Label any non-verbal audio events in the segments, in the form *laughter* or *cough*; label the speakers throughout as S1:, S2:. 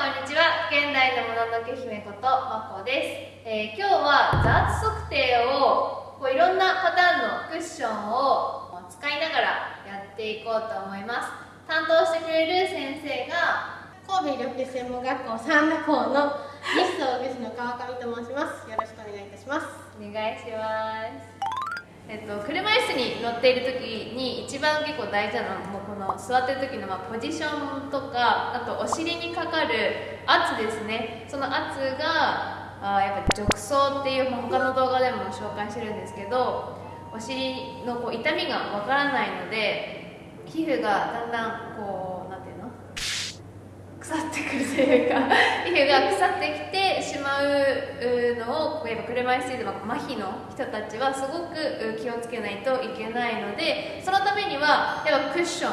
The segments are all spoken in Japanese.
S1: こんにちは現代のもののけ姫ことまこです、えー今日はザーツ測定をこういろんなパターンのクッションを使いながらやっていこうと思います担当してくれる先生が
S2: 神戸医療福専門学校三田校の西総具士の川上と申します。よろしくお願いいたします。
S1: お願いしますえっと、車椅子に乗っている時に一番結構大事なのはもうこの座ってる時のまポジションとかあとお尻にかかる圧ですね。その圧があやっぱ褥瘡っていう、他の動画でも紹介してるんですけどお尻のこう痛みがわからないので皮膚がだんだんこう腐ってくるというか皮膚が腐ってきてしまうのをこうやっぱ車椅子で麻痺の人たちはすごく気をつけないといけないのでそのためにはやっぱクッション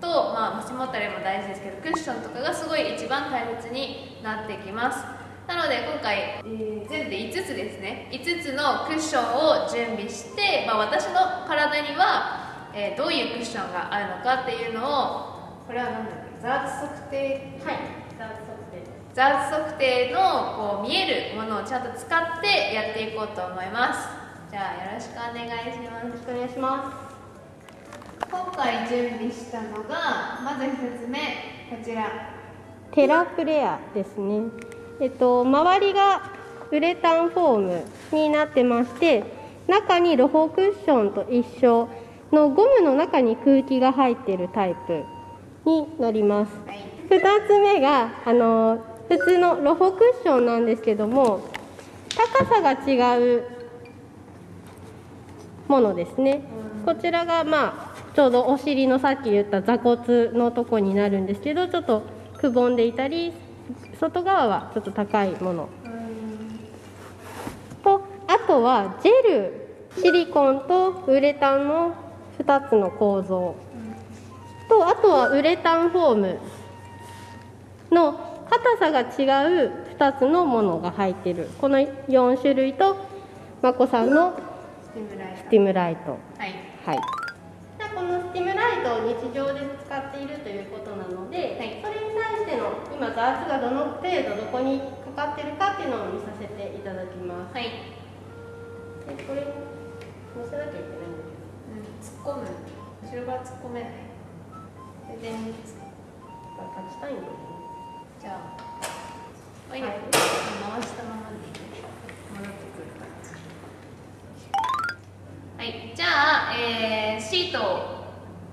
S1: と、まあ、腰もたれも大事ですけどクッションとかがすごい一番大切になってきます。なので今回、えー全部で5つですね。5つのクッションを準備して、まあ、私の体には、えーどういうクッションがあるのかっていうのをこれは何だっけ？ザーツ測定
S2: はい。ザ測定です。
S1: ザ測定のこう見えるものをちゃんと使ってやっていこうと思いますじゃあよろしくお願いします
S2: よろしくお願いしま
S1: 今回準備したのがまず1つ目こちら
S2: す。テラフレアですね。えっと周りがウレタンフォームになってまして、中にロホクッションと一緒のゴムの中に空気が入っているタイプになります。2つ目があの普通のロホクッションなんですけども高さが違うものですね。こちらがまあちょうどお尻のさっき言った座骨のとこになるんですけどちょっとくぼんでいたり外側はちょっと高いもの。とあとはジェルシリコンとウレタンの2つの構造。とあとはウレタンフォームの硬さが違う2つのものが入っている。この4種類とまこさんの
S1: スティムライ
S2: ト。
S1: はい。
S2: はい。じゃあこのスティムライトを日常で使っているということなので、
S1: はい。
S2: それに対しての今ザーツがどの程度どこにかかってるかっていうのを見させていただきます。
S1: はい、
S2: でこれ乗せなきゃいけないんだ
S1: うん、突っ込む。後ろから突っ込めない全然
S2: けど立ちたいんだよね
S1: じゃあはい、
S2: はい
S1: 回したままで戻ってくるからはい。じゃあ、えーシートを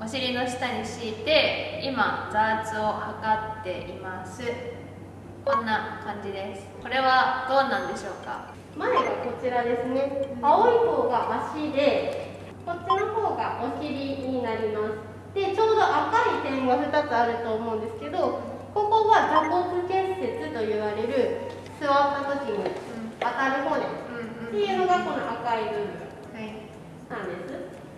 S1: お尻の下に敷いて今ザーツを測っています。こんな感じです。これはどうなんでしょうか？
S2: 前がこちらですね。青い方が足でこっちの方がお尻になります。でちょうど赤い点が2つあると思うんですけどここは座骨結節と言われる座った時に当たる骨っていうのがこの赤い部分なんです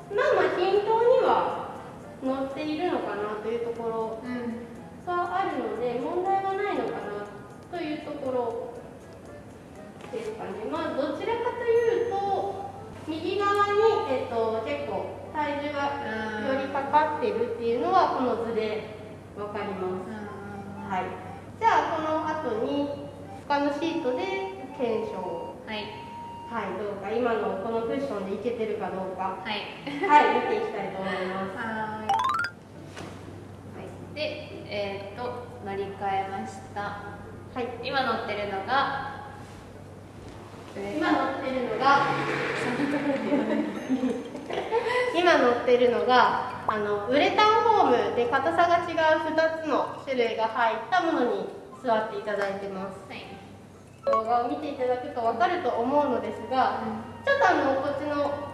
S2: まあまあ均等には乗っているのかなというところがあるので問題はないのかなというところですかね。まあどちらかというと右側に、えっと、結構体重がよりってるっていうのはこの図でわかります。はい。じゃあこの後に他のシートで検証を
S1: はい
S2: はいどうか今のこのクッションでいけてるかどうか
S1: はい
S2: はい見ていきたいと思います。
S1: はーい。はい。で、えーっと乗り換えました。
S2: はい。
S1: 今乗ってるのが。
S2: 今乗ってるのが。*laughs* *laughs* 今乗ってるのがあのウレタンフォームで硬さが違う2つの種類が入ったものに座っていただいてます
S1: はい。
S2: 動画を見ていただくと分かると思うのですがちょっとあのこっちの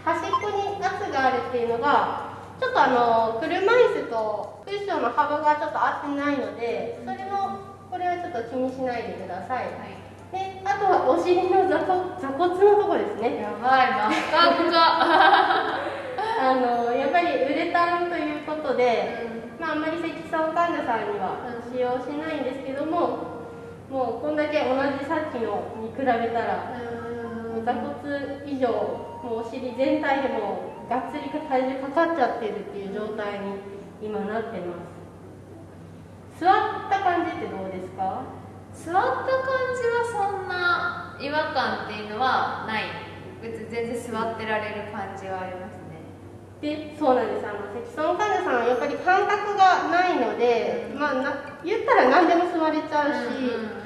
S2: 端っこに圧があるっていうのがちょっとあの車椅子とクッションの幅がちょっと合ってないのでそれのこれはちょっと気にしないでください
S1: はい。
S2: であとはお尻の座骨座骨のとこですね
S1: やばい、真っ赤っか。
S2: あのやっぱりウレタンということで、まあ、あんまり積損患者さんには使用しないんですけども、もうこんだけ同じさっきのに比べたら、もう座骨以上、もうお尻全体でもがっつり体重かかっちゃってるっていう状態に今なってます。座った感じってどうですか？
S1: 座った感じはそんな違和感っていうのはない。別に全然座ってられる感じはあります。ね
S2: でそうなんです。あの積層患者さんはやっぱり感覚がないので、まあ、な言ったら何でも座れちゃうし、
S1: うん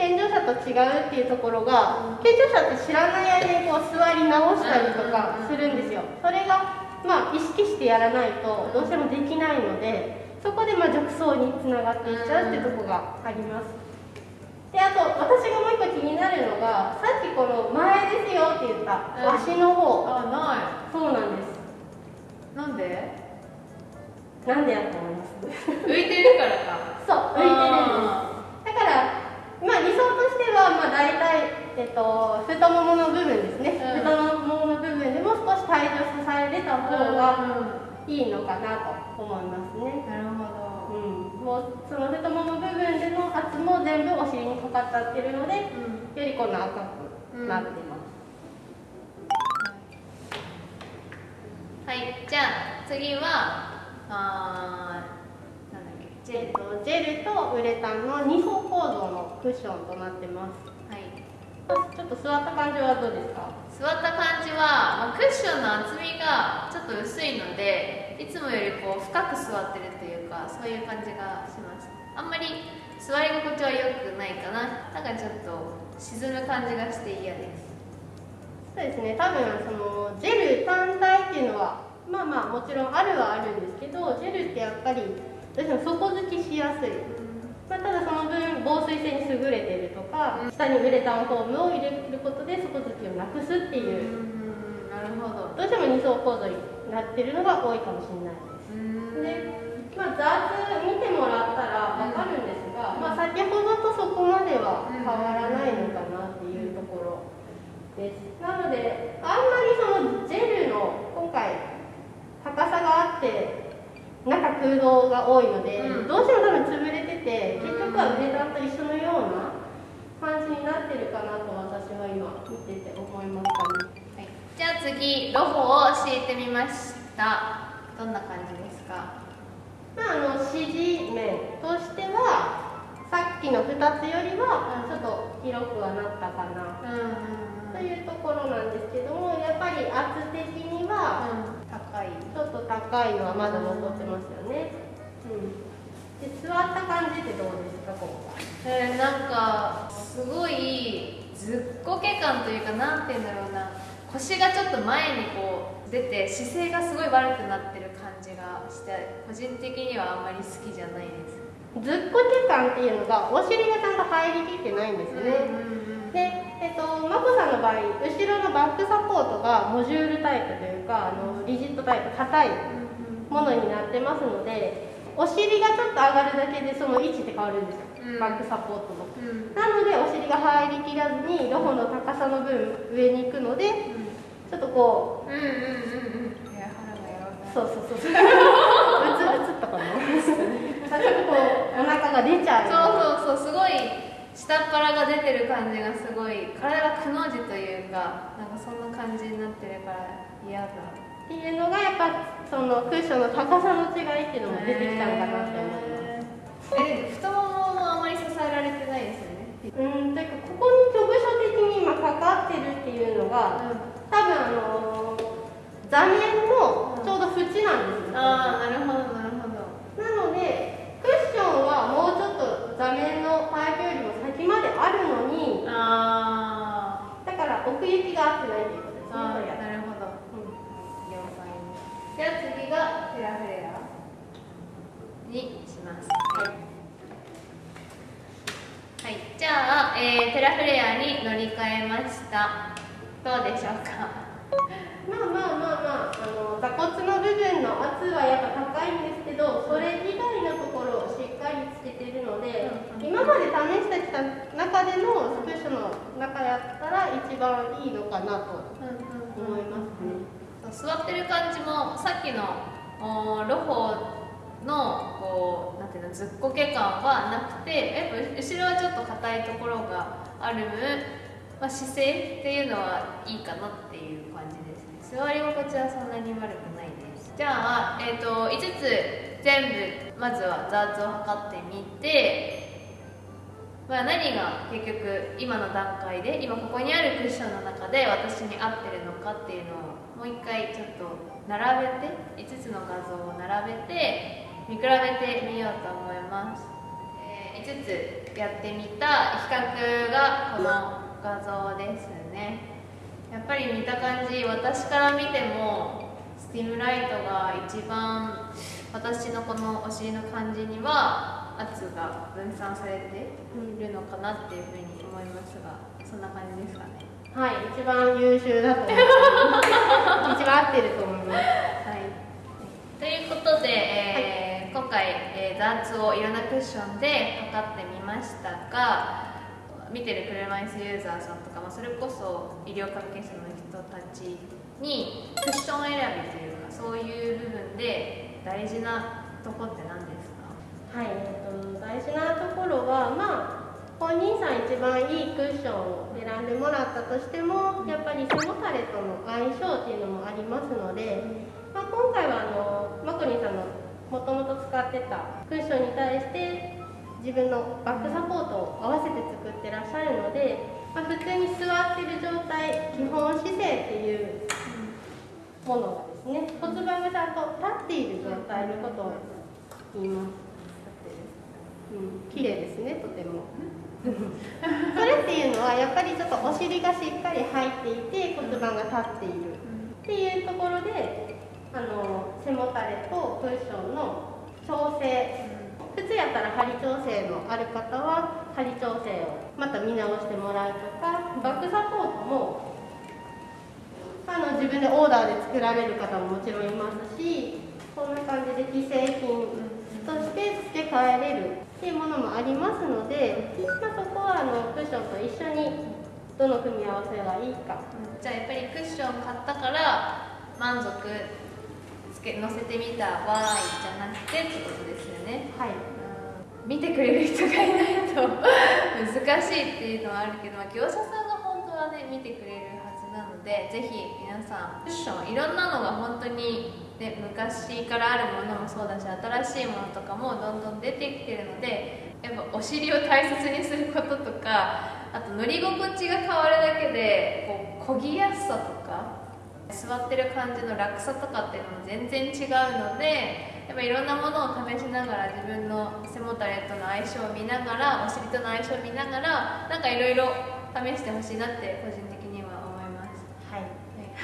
S2: 健常者と違うっていうところが、健常者って知らない間にこう座り直したりとかするんですよ、それがまあ意識してやらないとどうしてもできないのでそこでまあ褥瘡につながっていっちゃうっていうところがあります。であと私がもう一個気になるのがさっきこの前ですよって言った
S1: うん。
S2: 足の方、
S1: あな
S2: そうなんです。
S1: いなんで？
S2: なんでやと思います？
S1: 浮いてるからか。*laughs*
S2: そう浮いてるん
S1: あ
S2: です。だからまあ理想としてはまあ大体、えっと、太ももの部分ですね、
S1: うん。
S2: 太ももの部分でも少し体重支えれた
S1: ー
S2: 方が
S1: う
S2: いいのかなと思いますね。
S1: んなるほど。
S2: うん、もうその太もも部分での圧も全部お尻にかかっちゃってるのでよ
S1: うん。
S2: りこの赤くなってま
S1: じゃあ次はあーなんだっけジェル
S2: と、ジェルとウレタンの2層構造のクッションとなってます。
S1: はい。
S2: ちょっと座った感じはどうですか？
S1: 座った感じは、まあ、クッションの厚みがちょっと薄いのでいつもよりこう深く座ってるというかそういう感じがします。あんまり座り心地は良くないかな。なんかちょっと沈む感じがして嫌です。
S2: そうですね。多分そのジェル単体っていうのはまあまあもちろんあるはあるんですけどジェルってやっぱりどうしても底付きしやすい、まあ、ただその分防水性に優れてるとか、
S1: うん。
S2: 下にウレタンフォームを入れることで底付きをなくすって
S1: う
S2: いう、
S1: んなるほど。
S2: どうしても2層構造になってるのが多いかもしれないです。
S1: うん。
S2: で、まあ、ザーツ見てもらったら分かるんですが、まあ、先ほどとそこまでは変わらないのかなっていうところですなのであんまりそのジェルの今回高さがあって中が多いので、
S1: うん。
S2: どうしても多分潰れてて結局はウレタンと一緒のような感じになってるかなと私は今見てて思いましたね。
S1: はい、じゃあ次ロホを敷いてみました。どんな感じですか？
S2: まあ、あの支持面としてはさっきの2つよりはちょっと広くはなったかな。
S1: うん。
S2: というところなんですけどもやっぱり圧的には
S1: 高い。
S2: ちょっと高いのはまだ残ってますよね、うん、で座った感じってどうですか今回
S1: えー、なんかすごいずっこけ感というかなんて言うんだろうな腰がちょっと前にこう出て姿勢がすごい悪くなってる感じがして個人的にはあんまり好きじゃないです。
S2: ずっこけ感っていうのがお尻がちゃんと入りきってないんですよね、
S1: うん。
S2: で、えっと、眞子さんの場合後ろのバックサポートがモジュールタイプというかあのリジットタイプ硬いものになってますのでお尻がちょっと上がるだけでその位置って変わるんですよ、
S1: うん。
S2: バックサポートの。
S1: うん。
S2: なのでお尻が入りきらずにロホの高さの分上に行くのでちょっとこ
S1: うんうんうんうんうん。いや腹がやば
S2: う
S1: い。
S2: そうそうそう。うつうつったかな *laughs* ちょっとこうお腹が出ちゃう
S1: そうそうそう。すごい下っ腹が出てる感じがすごい。体がくの字というかなんかそんな感じになってるから嫌だ。
S2: っていうのがやっぱそのクッションの高さの違いっていうのも出てきたのかなって思います。
S1: え太もももあまり支えられてないですよね。
S2: うんというかここに局所的に今かかってるっていうのが多分あの座面のちょうど縁なんですよ、
S1: ああなるほどなるほど。
S2: なのでクッションはもうちょっと座面のパイプよりも先まであるのに
S1: あ
S2: だから奥行きが合ってないということですね
S1: あ
S2: これが
S1: なるほど
S2: うん
S1: 了解ですじゃあ次がフェラフレアにしますはい、はい、じゃあ、えー、テラフレアに乗り換えました。どうでしょうか？
S2: まあまあまあまああの座骨の部分の圧はやっぱ高いんですけどそれ以外のところをしっかりつけてるので、
S1: うん
S2: 今まで試してきた中でのスクッションの中やったら一番いいのかなと思いますね。
S1: 座ってる感じもさっきのロホのこうなんていうのずっこけ感はなくてやっぱ後ろはちょっと硬いところがある分、まあ、姿勢っていうのはいいかなっていう感じですね。座り心地はそんなに悪くないです。じゃあ、えー、と5つ全部まずはザーツを測ってみてまあ、何が結局今の段階で今ここにあるクッションの中で私に合ってるのかっていうのをもう一回ちょっと並べて5つの画像を並べて見比べてみようと思います、えー、5つやってみた比較がこの画像ですね。やっぱり見た感じ私から見てもスティムライトが一番私のこのお尻の感じには圧が分散されているのかなっていうふうに思いますがそんな感じですかね。
S2: はい一番優秀だと思います。一番合ってると思います、はい、
S1: ということで、えー、はい、今回、えー、ダーツをいろんなクッションで測ってみましたが見てる車椅子ユーザーさんとか、まあ、それこそ医療関係者の人たちにクッション選びというかそういう部分で大事なとこって何ですか？
S2: はい、えっと、大事なところはまあ本人さん一番いいクッションを選んでもらったとしてもやっぱり背もたれとの相性っていうのもありますので、まあ、今回はあのマコニさんのもともと使ってたクッションに対して自分のバックサポートを合わせて作ってらっしゃるので、まあ、普通に座ってる状態基本姿勢っていうものがですね骨盤がちゃんと立っている状態のことを言います。うん、綺麗ですねとてもそれっていうのはやっぱりちょっとお尻がしっかり入っていて骨盤が立っている。っていうところであの背もたれとクッションの調整。靴やったら針調整のある方は針調整をまた見直してもらうとかバックサポートもあの自分でオーダーで作られる方ももちろんいますしこんな感じで既製品として付け替えれるっていうものもありますので、まあ、そこはあのクッションと一緒にどの組み合わせがいいか、
S1: じゃあやっぱりクッション買ったから満足つけ載せてみた場合じゃなくてってことですよね。
S2: はい。
S1: 見てくれる人がいないと *laughs* 難しいっていうのはあるけど、まあ、業者さんが本当はね見てくれるのでぜひ皆さんクッションいろんなのが本当に、ね、昔からあるものもそうだし新しいものとかもどんどん出てきてるのでやっぱお尻を大切にすることとかあと乗り心地が変わるだけでこう漕ぎやすさとか座ってる感じの楽さとかっていうのも全然違うのでやっぱいろんなものを試しながら自分の背もたれとの相性を見ながらお尻との相性を見ながらなんかいろいろ試してほしいなって個人的には、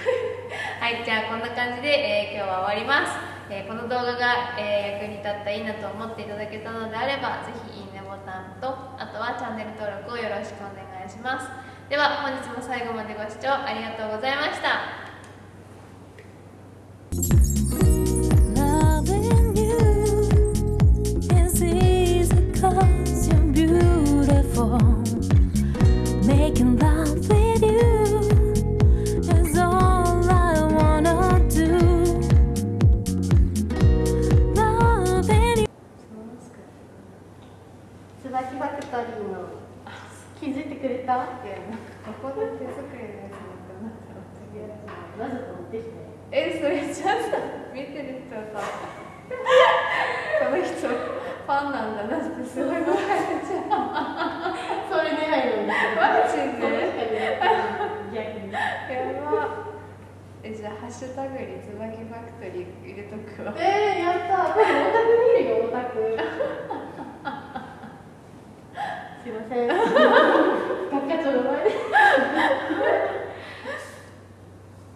S1: *laughs*
S2: はい、
S1: じゃあこんな感じで、えー、今日は終わります、えー、この動画が、えー、役に立ったらいいなと思っていただけたのであれば是非いいねボタンとあとはチャンネル登録をよろしくお願いします。では本日も最後までご視聴ありがとうございました。
S2: す
S1: ごいそ
S2: れ狙
S1: えじゃあ「ハッシュタグにつばきファクトリー」入れとくわ。
S2: え、やった